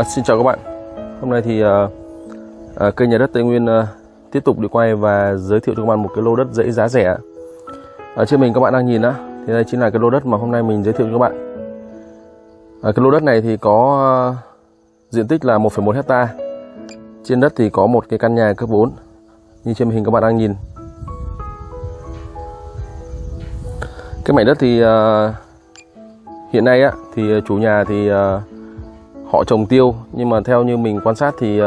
À, xin chào các bạn. Hôm nay thì à, à, kênh nhà đất Tây Nguyên à, tiếp tục đi quay và giới thiệu cho các bạn một cái lô đất dãy giá rẻ. À, Ở trên mình các bạn đang nhìn á thì đây chính là cái lô đất mà hôm nay mình giới thiệu cho các bạn. À, cái lô đất này thì có à, diện tích là 1,1 hecta trên đất thì có một cái căn nhà cấp 4 như trên hình các bạn đang nhìn. Cái mảnh đất thì à, hiện nay á thì chủ nhà thì à, họ trồng tiêu nhưng mà theo như mình quan sát thì uh,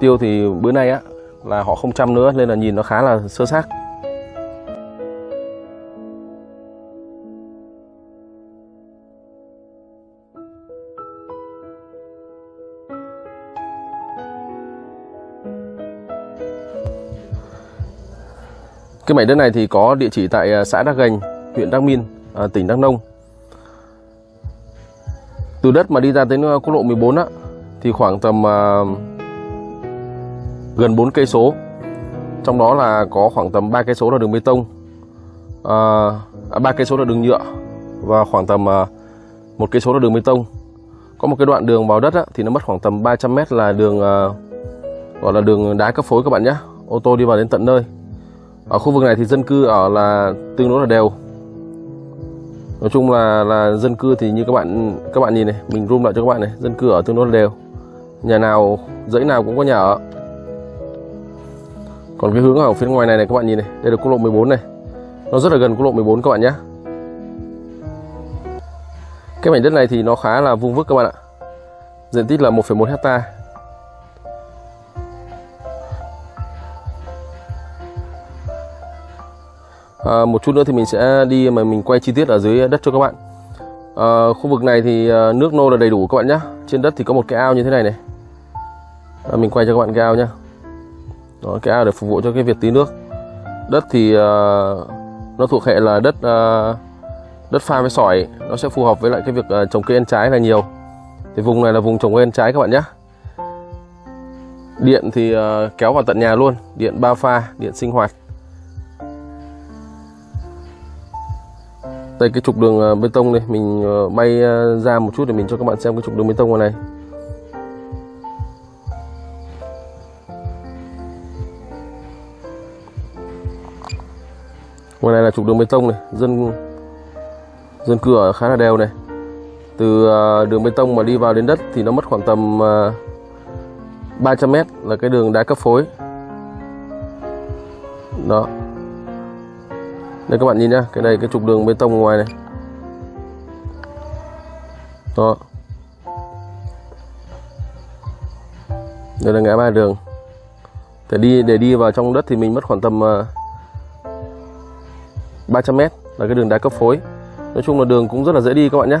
tiêu thì bữa nay á là họ không chăm nữa nên là nhìn nó khá là sơ xác. Cái mảnh đất này thì có địa chỉ tại ờ, xã Đắc Gành, huyện Đắc Min, ờ, tỉnh Đắk Nông từ đất mà đi ra đến ờ, quốc lộ 14 á thì khoảng tầm uh, gần 4 cây số. Trong đó là có khoảng tầm 3 cây số là đường bê tông ờ, à, uh, 3 cây số là đường nhựa và khoảng tầm uh, một cây số là đường bê tông. Có một cái đoạn đường vào đất á, thì nó mất khoảng tầm 300 mét là đường uh, gọi là đường đá cấp phối các bạn nhé. Ô tô đi vào đến tận nơi. Ở khu vực này thì dân cư ở là tương đối là đều nói chung là là dân cư thì như các bạn các bạn nhìn này mình zoom lại cho các bạn này dân cư ở tương đối đều. Nhà nào dãy nào cũng có nhà ở. Còn cái hướng ở phía ngoài này này các bạn nhìn này đây là quốc lộ 14 này. Nó rất là gần quốc lộ 14 các bạn nhé. Cái mảnh đất này thì nó khá là vuông vức các bạn ạ. Diện tích là 1,1 hecta à, một chút nữa thì mình sẽ đi mà mình quay chi tiết ở dưới đất cho các bạn. À, khu vực này thì à, nước nô là đầy đủ các bạn nhé trên đất thì có một cái ao như thế này này. À, mình quay cho các bạn cái ao nhá. Đó, cái ao để phục vụ cho cái việc tí nước. Đất thì uh, nó thuộc hệ là đất uh, đất pha với sỏi. Nó sẽ phù hợp với lại cái việc uh, trồng cây ăn trái là nhiều. Thì vùng này là vùng trồng cây ăn trái các bạn nhé điện thì uh, kéo vào tận nhà luôn. Điện ba pha điện sinh hoạt. Đây, cái trục đường ờ, bê tông này mình ờ, bay ờ, ra một chút để mình cho các bạn xem cái trục đường bê tông này. Ngoài này là trục đường bê tông này. Dân dân cư ở khá là đều này. Từ đường bê tông mà đi vào đến đất thì nó mất khoảng tầm 300 mét là cái đường đá cấp phối. Đó đây, các bạn nhìn nhá, cái này, cái trục đường bê tông ngoài này. Đó. Đây là ngã ba đường. Để đi để đi vào trong đất thì mình mất khoảng tầm à, 300 mét là cái đường đá cấp phối. Nói chung là đường cũng rất là dễ đi các bạn nhé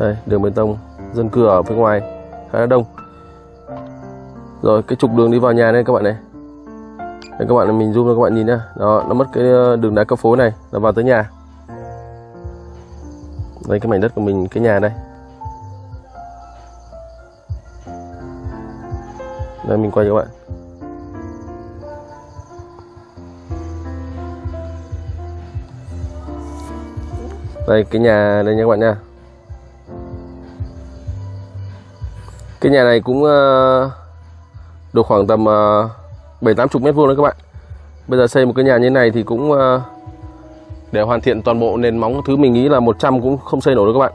đây, đường bê tông, dân cư ở phía ngoài, khá là đông. Rồi, cái trục đường đi vào nhà đây các bạn này đây các bạn mình zoom cho các bạn nhìn nhá. Đó, nó mất cái ờ, đường đá cấp phối này là vào tới nhà. Đây, cái mảnh đất của mình, cái nhà đây. Đây, mình quay cho các bạn. Đây, cái nhà đây nha các bạn nha. Cái nhà này cũng ờ, được khoảng tầm ờ, bảy tám chục mét vuông đấy các bạn. Bây giờ xây một cái nhà như này thì cũng ờ, để hoàn thiện toàn bộ nền móng thứ mình nghĩ là 100 cũng không xây nổi đâu các bạn.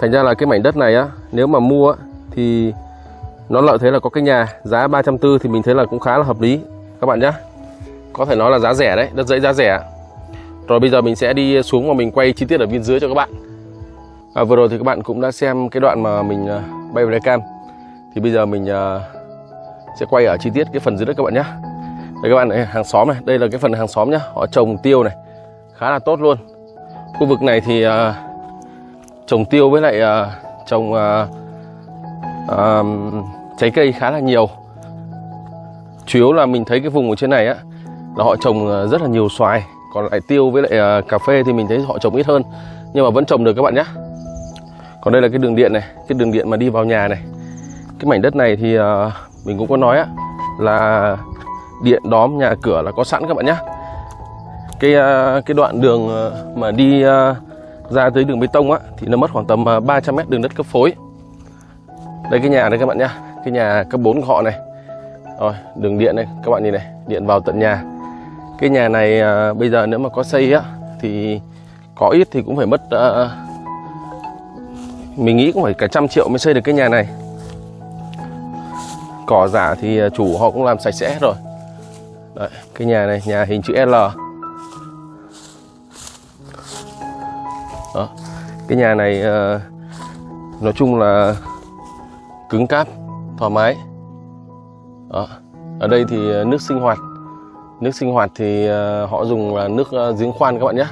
Thành ra là cái mảnh đất này á nếu mà mua á, thì nó lợi thế là có cái nhà giá 340 thì mình thấy là cũng khá là hợp lý. Các bạn nhé có thể nói là giá rẻ đấy đất dãy giá rẻ. Rồi bây giờ mình sẽ đi xuống và mình quay chi tiết ở bên dưới cho các bạn. À, vừa rồi thì các bạn cũng đã xem cái đoạn mà mình ờ, bay về cam. Thì bây giờ mình ờ, sẽ quay ở chi tiết cái phần dưới đất các bạn nhé. Đây các bạn này hàng xóm này đây là cái phần hàng xóm nhá. Họ trồng tiêu này khá là tốt luôn. Khu vực này thì uh, trồng tiêu với lại uh, trồng uh, uh, trái cây khá là nhiều. Chủ yếu là mình thấy cái vùng ở trên này á là họ trồng rất là nhiều xoài. Còn lại tiêu với lại uh, cà phê thì mình thấy họ trồng ít hơn. Nhưng mà vẫn trồng được các bạn nhé còn đây là cái đường điện này cái đường điện mà đi vào nhà này. Cái mảnh đất này thì uh, mình cũng có nói á là điện đóm nhà cửa là có sẵn các bạn nhé cái à, cái đoạn đường à, mà đi à, ra tới đường bê tông á thì nó mất khoảng tầm 300 mét đường đất cấp phối. Đây cái nhà đây các bạn nhá cái nhà cấp 4 của họ này. Rồi đường điện này các bạn nhìn này điện vào tận nhà. Cái nhà này bây giờ nếu mà có xây á thì có ít thì cũng phải mất uh, mình nghĩ cũng phải cả trăm triệu mới xây được cái nhà này cỏ giả thì à, chủ họ cũng làm sạch sẽ hết rồi. Đấy, cái nhà này nhà hình chữ L. Đó cái nhà này à, nói chung là cứng cáp thoải mái. Đó. ở đây thì à, nước sinh hoạt. Nước sinh hoạt thì họ dùng là nước giếng khoan các bạn nhé.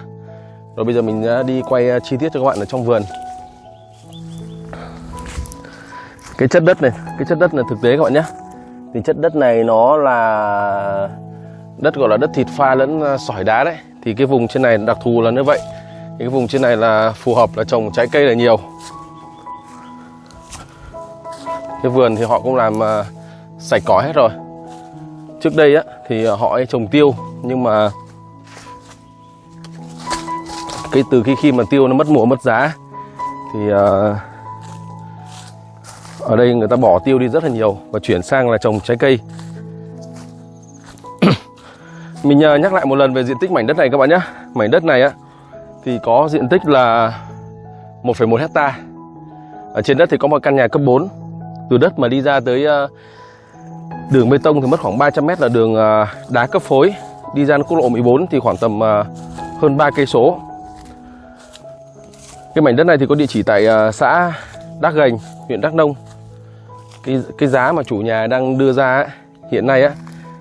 Rồi bây giờ mình à, đi quay chi tiết cho các bạn ở trong vườn. Cái chất đất này cái chất đất này thực tế các bạn nhé. Thì chất đất này nó là đất gọi là đất thịt pha lẫn à, sỏi đá đấy. Thì cái vùng trên này đặc thù là như vậy. Thì cái vùng trên này là phù hợp là trồng trái cây là nhiều. Cái vườn thì họ cũng làm à, sạch cỏ hết rồi. Trước đây á thì họ ấy trồng tiêu nhưng mà cái từ khi khi mà tiêu nó mất mùa mất giá thì uh, ở đây người ta bỏ tiêu đi rất là nhiều và chuyển sang là trồng trái cây. Mình à, nhắc lại một lần về diện tích mảnh đất này các bạn nhé. Mảnh đất này á thì có diện tích là 1,1 hecta. Ở trên đất thì có một căn nhà cấp 4 từ đất mà đi ra tới à, đường bê tông thì mất khoảng 300 mét là đường à, đá cấp phối. Đi ra quốc lộ 14 thì khoảng tầm hơn 3 cây số. Cái mảnh đất này thì có địa chỉ tại xã Đắc Gành huyện Đắc Nông cái cái giá mà chủ nhà đang đưa ra ấy, hiện nay á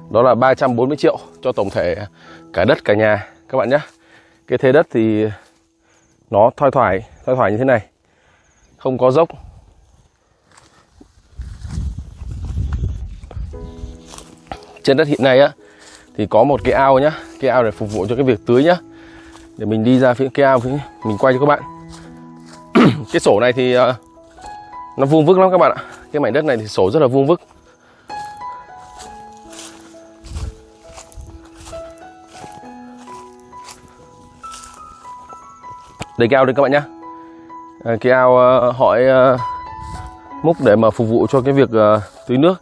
đó là 340 triệu cho tổng thể cả đất cả nhà các bạn nhé cái thế đất thì nó thoai thoải thoai thoải như thế này không có dốc. Trên đất hiện nay á thì có một cái ao nhá cái ao để phục vụ cho cái việc tưới nhá. Để mình đi ra phía cái ao phía mình quay cho các bạn. Cái sổ này thì ờ, nó vuông vức lắm các bạn ạ cái mảnh đất này thì sổ rất là vuông vức. Đây cái ao đây các bạn nhá. À, cái ao uh, hỏi uh, múc để mà phục vụ cho cái việc uh, tưới nước.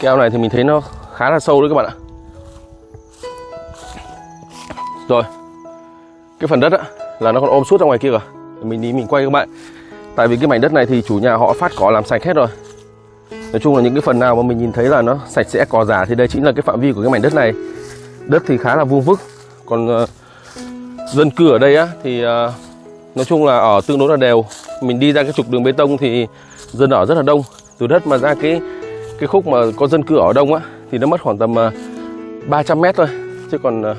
Cái ao này thì mình thấy nó khá là sâu đấy các bạn ạ. Rồi cái phần đất á, là nó còn ôm suốt ra ngoài kia rồi, mình đi mình quay các bạn. Tại vì cái mảnh đất này thì chủ nhà họ phát cỏ làm sạch hết rồi nói chung là những cái phần nào mà mình nhìn thấy là nó sạch sẽ cỏ giả thì đây chính là cái phạm vi của cái mảnh đất này. Đất thì khá là vuông vức. Còn uh, dân cư ở đây á thì uh, nói chung là ở tương đối là đều. Mình đi ra cái trục đường bê tông thì dân ở rất là đông. Từ đất mà ra cái cái khúc mà có dân cư ở đông á thì nó mất khoảng tầm ờ, uh, 300 mét thôi. Chứ còn uh,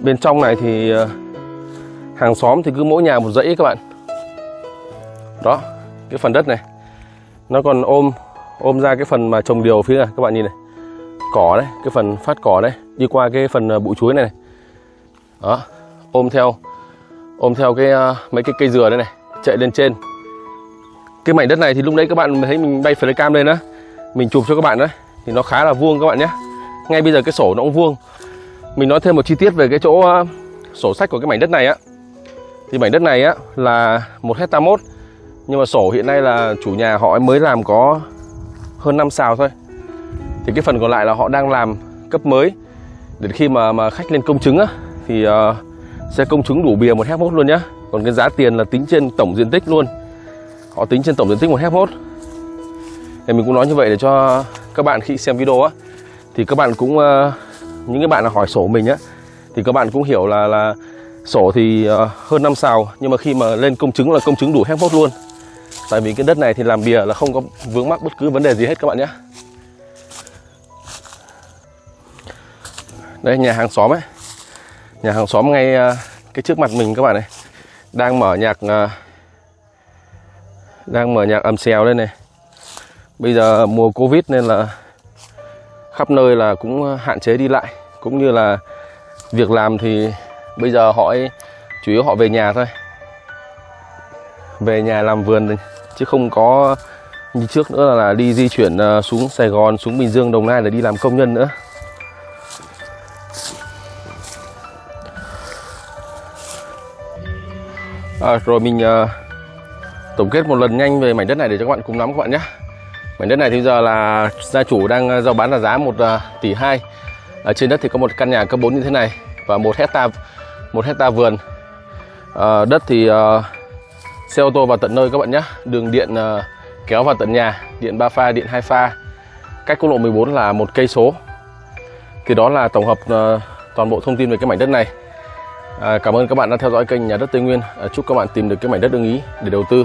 bên trong này thì uh, hàng xóm thì cứ mỗi nhà một dãy các bạn. Đó cái phần đất này. Nó còn ôm ôm ra cái phần mà trồng điều phía này các bạn nhìn này. Cỏ đấy cái phần phát cỏ đấy đi qua cái phần à, bụi chuối này, này. Đó ôm theo ôm theo cái uh, mấy cái cây dừa đây này chạy lên trên. Cái mảnh đất này thì lúc đấy các bạn thấy mình bay flycam lên đó mình chụp cho các bạn đấy thì nó khá là vuông các bạn nhé. Ngay bây giờ cái sổ nó cũng vuông. Mình nói thêm một chi tiết về cái chỗ uh, sổ sách của cái mảnh đất này á. Thì mảnh đất này á là một hecta mốt nhưng mà sổ hiện nay là chủ nhà họ mới làm có hơn 5 xào thôi. Thì cái phần còn lại là họ đang làm cấp mới. Để khi mà mà khách lên công chứng á thì ờ, uh, sẽ công chứng đủ bìa một hecta luôn nhá. Còn cái giá tiền là tính trên tổng diện tích luôn. Họ tính trên tổng diện tích một hecta thì mình cũng nói như vậy để cho các bạn khi xem video á thì các bạn cũng uh, những cái bạn là hỏi sổ mình á thì các bạn cũng hiểu là là sổ thì uh, hơn năm xào nhưng mà khi mà lên công chứng là công chứng đủ hecta luôn tại vì cái đất này thì làm bìa là không có vướng mắc bất cứ vấn đề gì hết các bạn nhé. Đây nhà hàng xóm ấy. Nhà hàng xóm ngay à, cái trước mặt mình các bạn này. Đang mở nhạc à, đang mở nhạc ầm xèo lên này. Bây giờ mùa covid nên là khắp nơi là cũng à, hạn chế đi lại. Cũng như là việc làm thì bây giờ họ ấy, chủ yếu họ về nhà thôi. Về nhà làm vườn chứ không có như trước nữa là đi di chuyển ờ, xuống Sài Gòn xuống Bình Dương Đồng Nai để đi làm công nhân nữa. À, rồi mình uh, tổng kết một lần nhanh về mảnh đất này để cho các bạn cùng nắm các bạn nhé. Mảnh đất này thì giờ là gia chủ đang ờ, giao bán là giá 1 tỷ 2 ở trên đất thì có một căn nhà cấp 4 như thế này và một hecta một hecta vườn. À, đất thì uh, xe ô tô vào tận nơi các bạn nhé. Đường điện uh, kéo vào tận nhà điện 3 pha điện 2 pha. Cách quốc lộ 14 là một cây số. Thì đó là tổng hợp uh, toàn bộ thông tin về cái mảnh đất này. À, cảm ơn các bạn đã theo dõi kênh nhà đất Tây Nguyên. À, chúc các bạn tìm được cái mảnh đất ưng ý để đầu tư.